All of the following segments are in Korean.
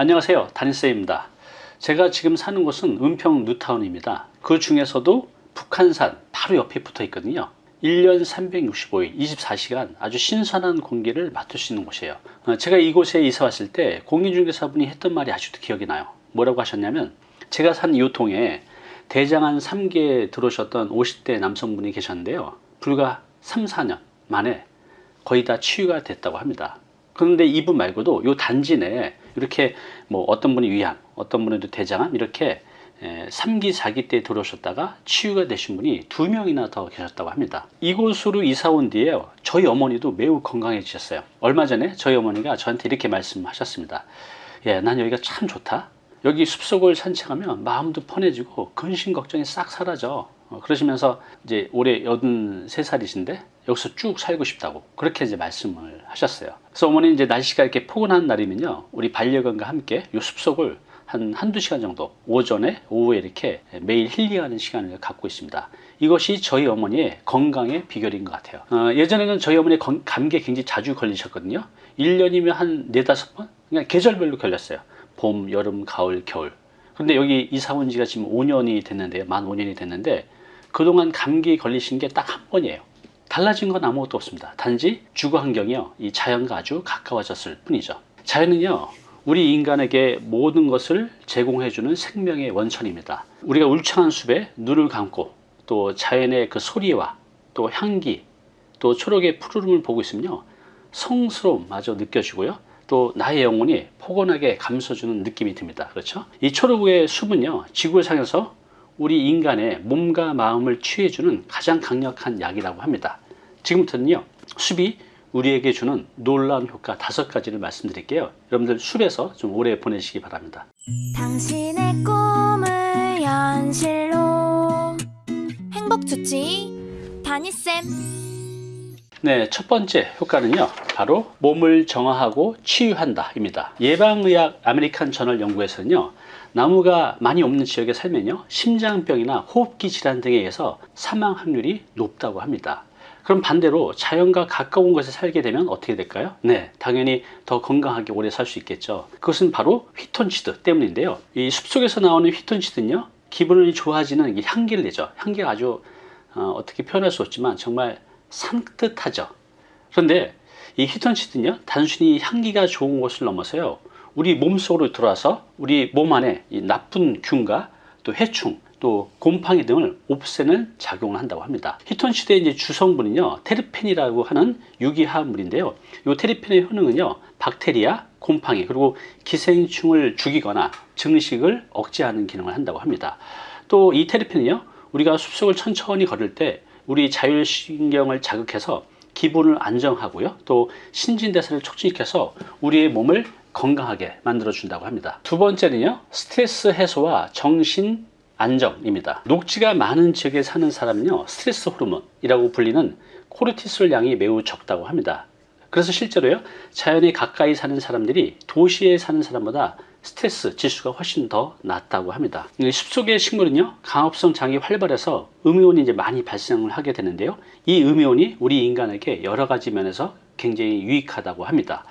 안녕하세요. 담임쌤입니다. 제가 지금 사는 곳은 은평 뉴타운입니다. 그 중에서도 북한산 바로 옆에 붙어 있거든요. 1년 365일 24시간 아주 신선한 공기를 맡을 수 있는 곳이에요. 어, 제가 이곳에 이사 왔을 때 공인중개사분이 했던 말이 아직도 기억이 나요. 뭐라고 하셨냐면 제가 산 이 통에 대장암 3기에 들어오셨던 50대 남성분이 계셨는데요. 불과 3, 4년 만에 거의 다 치유가 됐다고 합니다. 그런데 이분 말고도 요 단지 내에 이렇게 뭐 어떤 분이 위암 어떤 분은 대장암 이렇게 3기 4기 때 들어오셨다가 치유가 되신 분이 두 명이나 더 계셨다고 합니다. 이곳으로 이사 온 뒤에 저희 어머니도 매우 건강해지셨어요. 얼마 전에 저희 어머니가 저한테 이렇게 말씀하셨습니다 예, 난 여기가 참 좋다. 여기 숲속을 산책하면 마음도 편해지고 근심 걱정이 싹 사라져. 어, 그러시면서 이제 올해 83살이신데 여기서 쭉 살고 싶다고 그렇게 이제 말씀을 하셨어요. 그래서 어머니 이제 날씨가 이렇게 포근한 날이면요 우리 반려견과 함께 요 숲속을 한 한두 시간 정도 오전에 오후에 이렇게 매일 힐링하는 시간을 갖고 있습니다. 이것이 저희 어머니의 건강의 비결인 것 같아요. 어, 예전에는 저희 어머니 감기에 굉장히 자주 걸리셨거든요. 1년이면 한 4, 5번? 그냥 계절별로 걸렸어요. 봄, 여름, 가을, 겨울. 그런데 여기 이사 온 지가 지금 5년이 됐는데요. 만 5년이 됐는데 그동안 감기 걸리신 게 딱 한 번이에요. 달라진 건 아무것도 없습니다. 단지 주거 환경이요. 이 자연과 아주 가까워졌을 뿐이죠. 자연은요 우리 인간에게 모든 것을 제공해주는 생명의 원천입니다. 우리가 울창한 숲에 눈을 감고 또 자연의 그 소리와 또 향기 또 초록의 푸르름을 보고 있으면요 성스러움마저 느껴지고요. 또 나의 영혼이 포근하게 감싸주는 느낌이 듭니다. 그렇죠? 이 초록의 숲은요 지구상에서 우리 인간의 몸과 마음을 치유해주는 가장 강력한 약이라고 합니다 지금부터는요 숲이 우리에게 주는 놀라운 효과 다섯 가지를 말씀드릴게요 여러분들 숲에서 좀 오래 보내시기 바랍니다 당신의 꿈을 현실로 행복 주치 다니쌤 네, 첫 번째 효과는요. 바로 몸을 정화하고 치유한다 입니다. 예방의학 American Journal 연구에서는요. 나무가 많이 없는 지역에 살면요. 심장병이나 호흡기 질환 등에 의해서 사망 확률이 높다고 합니다. 그럼 반대로 자연과 가까운 곳에 살게 되면 어떻게 될까요? 네, 당연히 더 건강하게 오래 살 수 있겠죠. 그것은 바로 휘톤치드 때문인데요. 이 숲속에서 나오는 휘톤치드는요. 기분이 좋아지는 향기를 내죠. 향기가 아주 어, 떻게 표현할 수 없지만 정말 산뜻하죠 그런데 이 히톤치드는요 단순히 향기가 좋은 것을 넘어서요 우리 몸속으로 들어와서 우리 몸 안에 이 나쁜 균과 또 해충 또 곰팡이 등을 없애는 작용을 한다고 합니다. 히톤치드의 이제 주성분은요 테르펜이라고 하는 유기화합물인데요. 이 테르펜의 효능은요 박테리아 곰팡이 그리고 기생충을 죽이거나 증식을 억제하는 기능을 한다고 합니다. 또 이 테르펜은요 우리가 숲속을 천천히 걸을 때 우리 자율신경을 자극해서 기분을 안정하고요 또 신진대사를 촉진시켜서 우리의 몸을 건강하게 만들어 준다고 합니다 두 번째는요 스트레스 해소와 정신 안정입니다 녹지가 많은 지역에 사는 사람은요 스트레스 호르몬이라고 불리는 코르티솔 양이 매우 적다고 합니다 그래서 실제로요 자연에 가까이 사는 사람들이 도시에 사는 사람보다 스트레스 지수가 훨씬 더 낮다고 합니다. 숲속의 식물은요 강합성 장이 활발해서 음이온이 이제 많이 발생을 하게 되는데요. 이 음이온이 우리 인간에게 여러 가지 면에서 굉장히 유익하다고 합니다.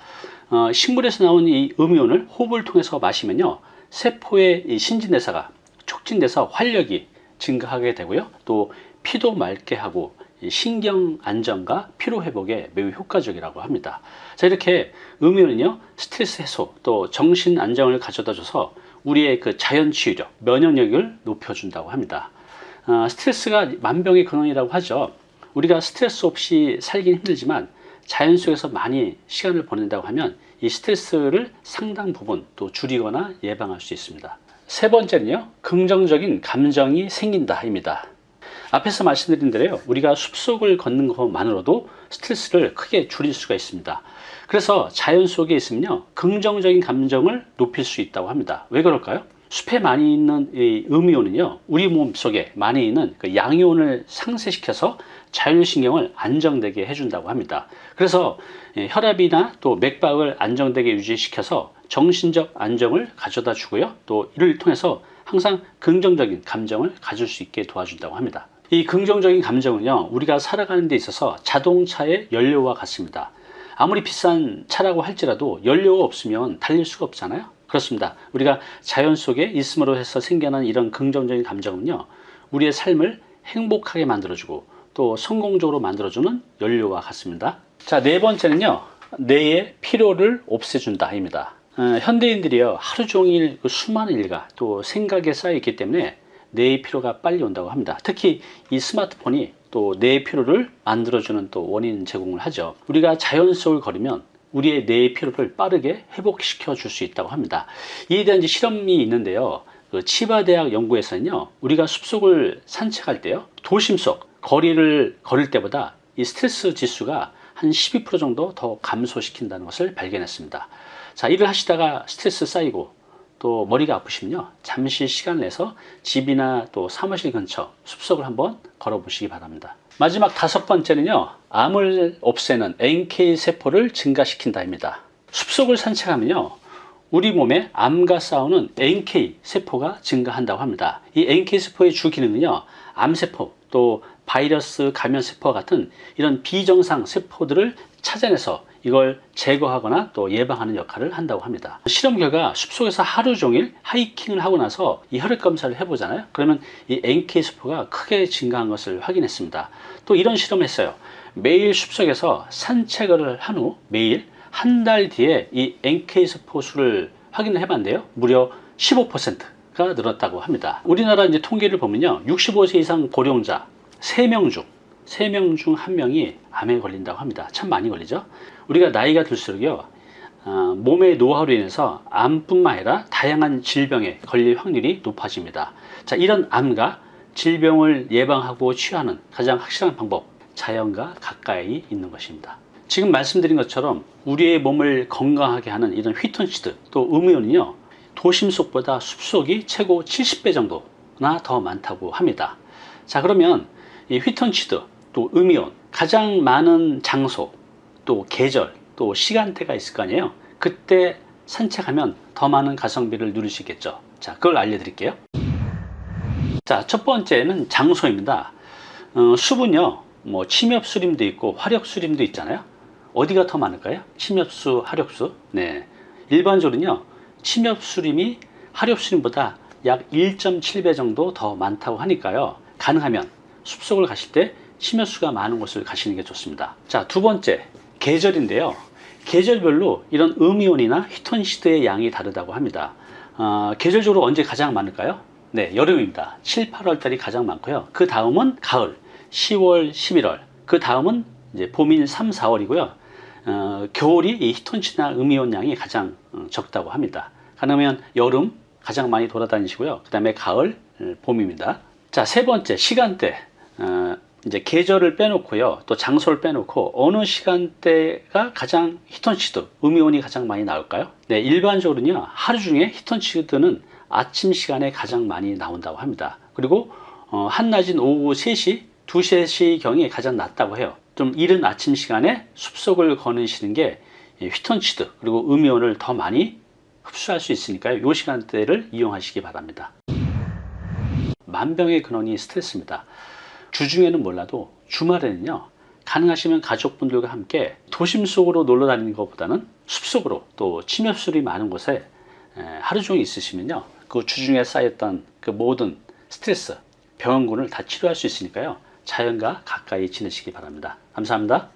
어, 식물에서 나온 이 음이온을 호흡을 통해서 마시면요 세포의 신진대사가 촉진돼서 활력이 증가하게 되고요. 또 피도 맑게 하고 신경 안정과 피로 회복에 매우 효과적이라고 합니다. 자 이렇게 음료는요 스트레스 해소 또 정신 안정을 가져다 줘서 우리의 그 자연 치유력 면역력을 높여준다고 합니다. 어, 스트레스가 만병의 근원이라고 하죠. 우리가 스트레스 없이 살긴 힘들지만 자연 속에서 많이 시간을 보낸다고 하면 이 스트레스를 상당 부분 또 줄이거나 예방할 수 있습니다. 세 번째는요 긍정적인 감정이 생긴다 입니다. 앞에서 말씀드린 대로 우리가 숲속을 걷는 것만으로도 스트레스를 크게 줄일 수가 있습니다 그래서 자연 속에 있으면요 긍정적인 감정을 높일 수 있다고 합니다 왜 그럴까요? 숲에 많이 있는 이 음이온은요 우리 몸 속에 많이 있는 그 양이온을 상쇄시켜서 자율신경을 안정되게 해준다고 합니다. 그래서 예, 혈압이나 또 맥박을 안정되게 유지시켜서 정신적 안정을 가져다 주고요. 또 이를 통해서 항상 긍정적인 감정을 가질 수 있게 도와준다고 합니다. 이 긍정적인 감정은요 우리가 살아가는 데 있어서 자동차의 연료와 같습니다. 아무리 비싼 차라고 할지라도 연료가 없으면 달릴 수가 없잖아요. 그렇습니다. 우리가 자연 속에 있음으로 해서 생겨난 이런 긍정적인 감정은요, 우리의 삶을 행복하게 만들어주고 또 성공적으로 만들어주는 연료와 같습니다. 자, 네 번째는요, 뇌의 피로를 없애준다 입니다. 어, 현대인들이요, 하루 종일 그 수많은 일과 또 생각에 쌓여 있기 때문에 뇌의 피로가 빨리 온다고 합니다. 특히 이 스마트폰이 또 뇌의 피로를 만들어주는 또 원인 제공을 하죠. 우리가 자연 속을 걸으면 우리의 뇌의 피로를 빠르게 회복시켜 줄 수 있다고 합니다. 이에 대한 실험이 있는데요. 그 치바대학 연구에서는요, 우리가 숲속을 산책할 때요, 도심 속 거리를 걸을 때보다 이 스트레스 지수가 한 12% 정도 더 감소시킨다는 것을 발견했습니다. 자, 일을 하시다가 스트레스 쌓이고 또 머리가 아프시면요, 잠시 시간을 내서 집이나 또 사무실 근처 숲속을 한번 걸어 보시기 바랍니다. 마지막 다섯 번째는요, 암을 없애는 NK 세포를 증가시킨다입니다. 숲속을 산책하면요, 우리 몸에 암과 싸우는 NK 세포가 증가한다고 합니다. 이 NK 세포의 주 기능은요, 암세포, 또 바이러스 감염 세포와 같은 이런 비정상 세포들을 찾아내서 이걸 제거하거나 또 예방하는 역할을 한다고 합니다. 실험 결과 숲속에서 하루 종일 하이킹을 하고 나서 이 혈액 검사를 해보잖아요. 그러면 이 NK 세포가 크게 증가한 것을 확인했습니다. 또 이런 실험을 했어요. 매일 숲속에서 산책을 한 후 매일 한 달 뒤에 이 NK 세포 수를 확인을 해봤는데요. 무려 15%가 늘었다고 합니다. 우리나라 이제 통계를 보면요. 65세 이상 고령자 3명 중 3명 중 1명이 암에 걸린다고 합니다. 참 많이 걸리죠. 우리가 나이가 들수록요. 어, 몸의 노화로 인해서 암뿐만 아니라 다양한 질병에 걸릴 확률이 높아집니다. 자, 이런 암과 질병을 예방하고 치유하는 가장 확실한 방법, 자연과 가까이 있는 것입니다. 지금 말씀드린 것처럼 우리의 몸을 건강하게 하는 이런 휘톤치드 또 음이온은요 도심 속보다 숲속이 최고 70배 정도나 더 많다고 합니다. 자 그러면 이 휘톤치드 또 음이온 가장 많은 장소 또 계절 또 시간대가 있을 거 아니에요. 그때 산책하면 더 많은 가성비를 있겠죠. 자 그걸 알려드릴게요. 자 첫 번째는 장소입니다. 어, 숲은요 뭐 침엽수림도 있고 화력수림도 있잖아요. 어디가 더 많을까요? 침엽수, 화력수. 네. 일반적으로는요, 침엽수림이 화력수림보다 약 1.7배 정도 더 많다고 하니까요. 가능하면 숲속을 가실 때 침엽수가 많은 곳을 가시는 게 좋습니다. 자, 두 번째, 계절인데요. 계절별로 이런 음이온이나 히톤시드의 양이 다르다고 합니다. 어, 계절적으로 언제 가장 많을까요? 네, 여름입니다. 7, 8월 달이 가장 많고요. 그 다음은 가을, 10월, 11월. 그 다음은 이제 봄인 3, 4월이고요. 어, 겨울이 이 히톤치나 음이온 양이 가장 어, 적다고 합니다. 가능하면 여름 가장 많이 돌아다니시고요. 그 다음에 가을, 어, 봄입니다. 자, 세 번째 시간대. 어, 이제 계절을 빼놓고요. 또 장소를 빼놓고 어느 시간대가 가장 히톤치드, 음이온이 가장 많이 나올까요? 네, 일반적으로는요. 하루 중에 히톤치드는 아침 시간에 가장 많이 나온다고 합니다. 그리고 어, 한낮인 오후 3시, 2, 3시 경이 가장 낮다고 해요. 좀 이른 아침 시간에 숲속을 거니시는 게 휘톤치드 그리고 음이온을 더 많이 흡수할 수 있으니까요. 이 시간대를 이용하시기 바랍니다. 만병의 근원이 스트레스입니다. 주중에는 몰라도 주말에는요. 가능하시면 가족분들과 함께 도심 속으로 놀러 다니는 것보다는 숲속으로 또 침엽술이 많은 곳에 하루 종일 있으시면요. 그 주중에 쌓였던 그 모든 스트레스, 병원군을 다 치료할 수 있으니까요. 자연과 가까이 지내시기 바랍니다. 감사합니다.